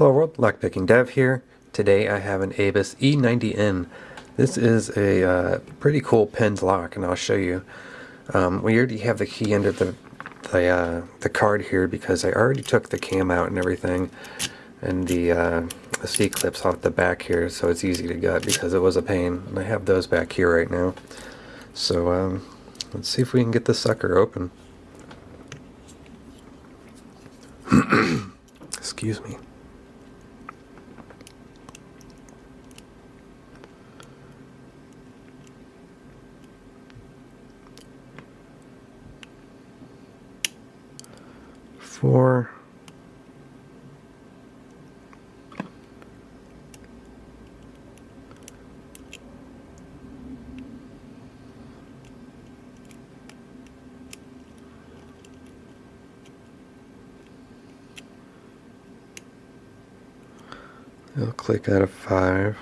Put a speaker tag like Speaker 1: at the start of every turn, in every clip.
Speaker 1: Hello world, Lockpicking Dev here. Today I have an Abus E90N. This is a uh, pretty cool pins lock and I'll show you. Um, we already have the key under the the, uh, the card here because I already took the cam out and everything and the, uh, the C-clips off the back here so it's easy to gut because it was a pain. And I have those back here right now. So um, let's see if we can get this sucker open. Excuse me. Four. It'll click out of five.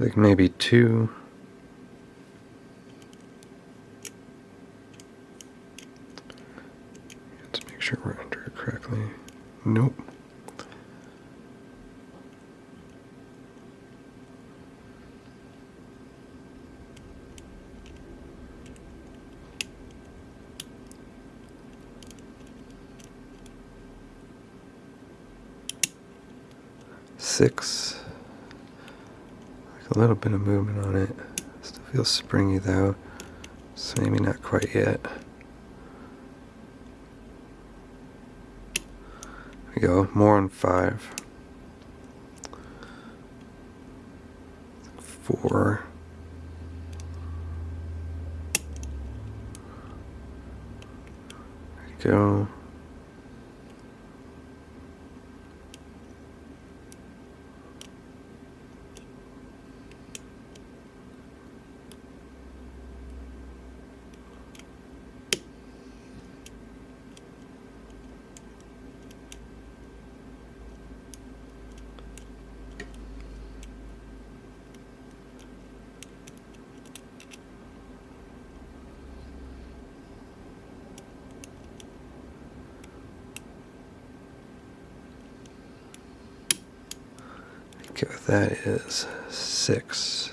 Speaker 1: Like maybe two. Let's make sure we're under it correctly. Nope. Six. A little bit of movement on it. Still feels springy though. So maybe not quite yet. There we go. More on five. Four. There we go. Okay, that is six.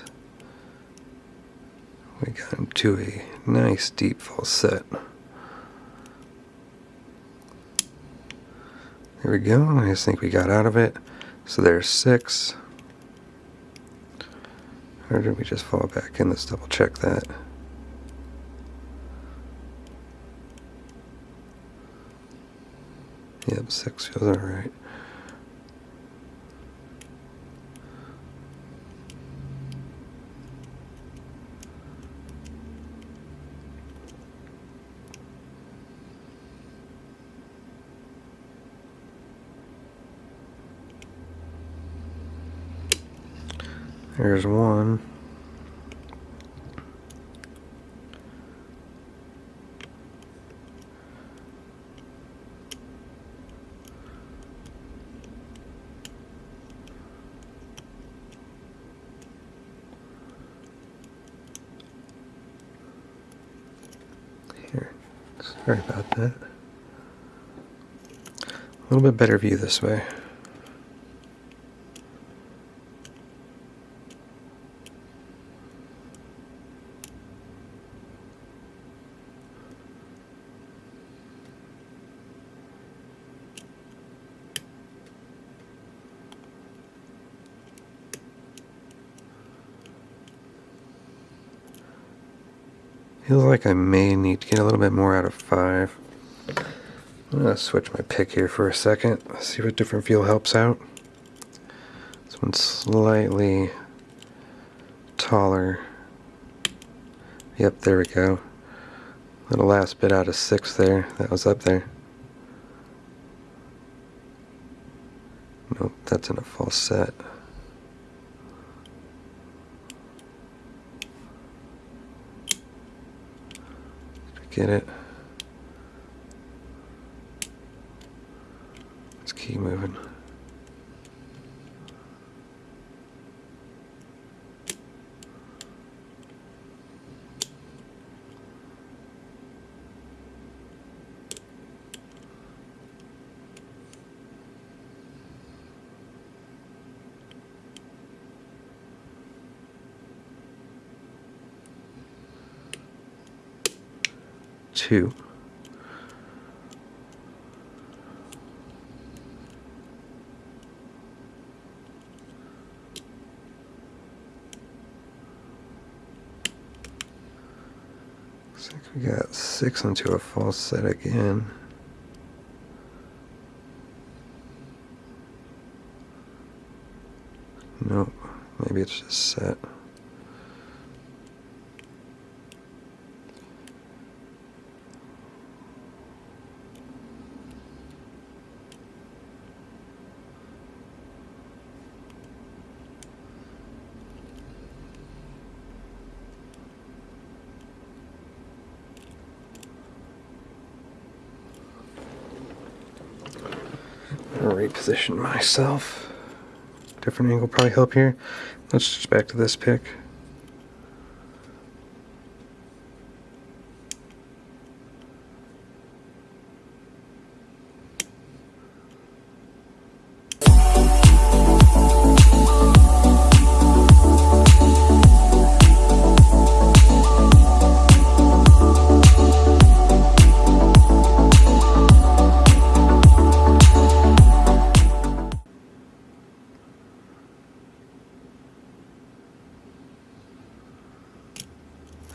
Speaker 1: We got into a nice deep false set. There we go. I just think we got out of it. So there's six. Or did we just fall back in? Let's double check that. Yep, six feels alright. There's one. Here. Sorry about that. A little bit better view this way. Feels like I may need to get a little bit more out of 5. I'm going to switch my pick here for a second. See what different feel helps out. This one's slightly taller. Yep, there we go. Little last bit out of 6 there. That was up there. Nope, that's in a false set. Get it? Let's keep moving. Two. Looks like we got six into a false set again. Nope, maybe it's just set. Reposition myself. Different angle probably help here. Let's switch back to this pick.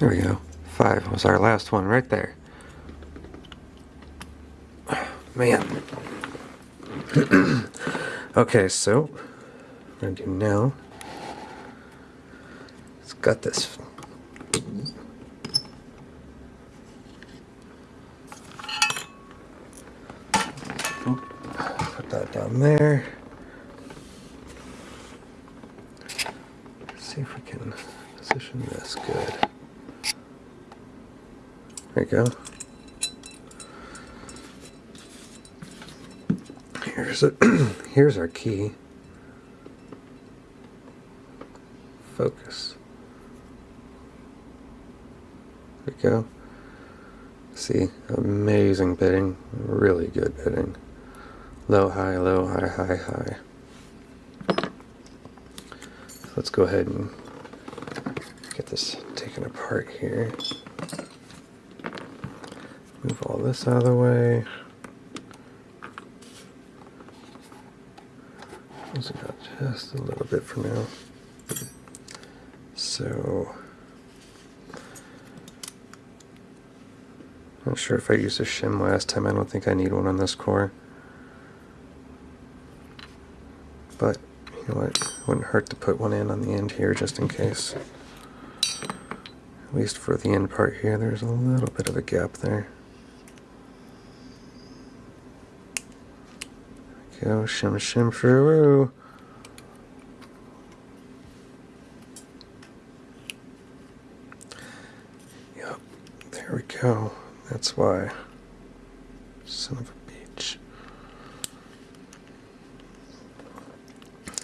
Speaker 1: There we go. Five was our last one right there. Man. okay, so I'm gonna do now. It's got this. Put that down there. see if we can position this good. There you go. Here's a here's our key. Focus. There we go. See, amazing bitting, really good bitting. Low, high, low, high, high, high. Let's go ahead and get this taken apart here. Move all this out of the way. Loosen out just a little bit for now. So, not sure if I used a shim last time. I don't think I need one on this core. But, you know what, It wouldn't hurt to put one in on the end here just in case. At least for the end part here, there's a little bit of a gap there. Go, shim shim shoo. Yep, there we go. That's why. Son of a beach.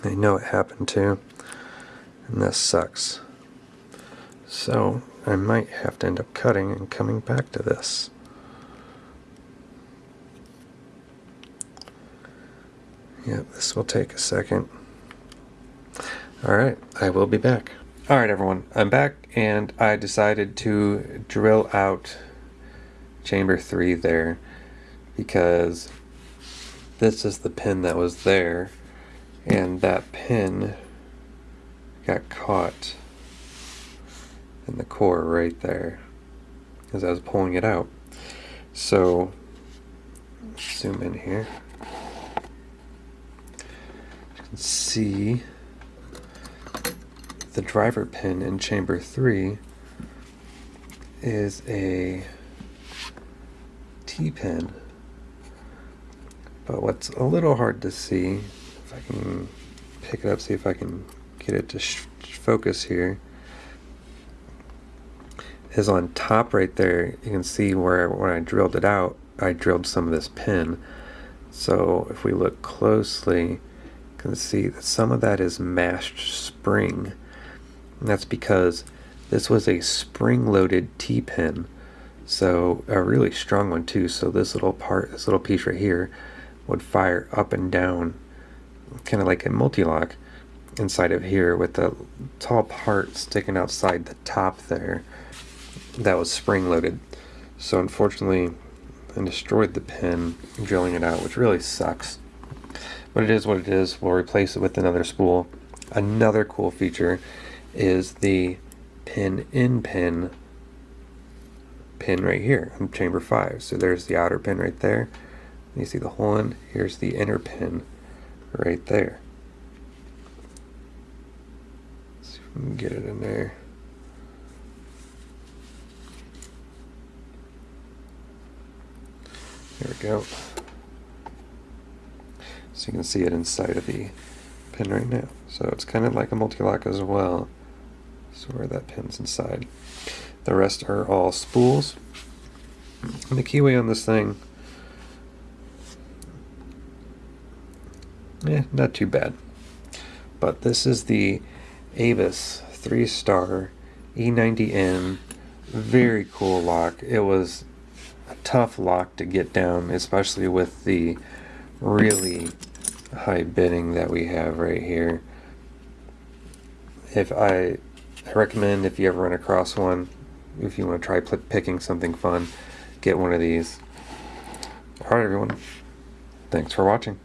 Speaker 1: I know it happened too, and this sucks. So, I might have to end up cutting and coming back to this. Yep, this will take a second. Alright, I will be back. Alright everyone, I'm back and I decided to drill out chamber 3 there because this is the pin that was there and that pin got caught in the core right there as I was pulling it out. So, zoom in here see the driver pin in chamber 3 is a T-pin. But what's a little hard to see, if I can pick it up, see if I can get it to focus here, is on top right there. You can see where when I drilled it out, I drilled some of this pin. So if we look closely, can see that some of that is mashed spring. And that's because this was a spring-loaded T-pin. So a really strong one too. So this little part, this little piece right here, would fire up and down, kind of like a Mul-T-Lock inside of here with the tall part sticking outside the top there that was spring-loaded. So unfortunately, I destroyed the pin drilling it out, which really sucks. But it is what it is. We'll replace it with another spool. Another cool feature is the pin in pin pin right here on chamber 5. So there's the outer pin right there. You see the hole in. Here's the inner pin right there. Let's see if we can get it in there. There we go. So you can see it inside of the pin right now. So it's kind of like a Mul-T-Lock as well. So where that pin's inside. The rest are all spools. And the keyway on this thing, eh, not too bad. But this is the Abus 3-star E90N. Very cool lock. It was a tough lock to get down, especially with the really high bitting that we have right here. If I, I recommend if you ever run across one, if you want to try picking something fun, get one of these. Alright everyone, thanks for watching.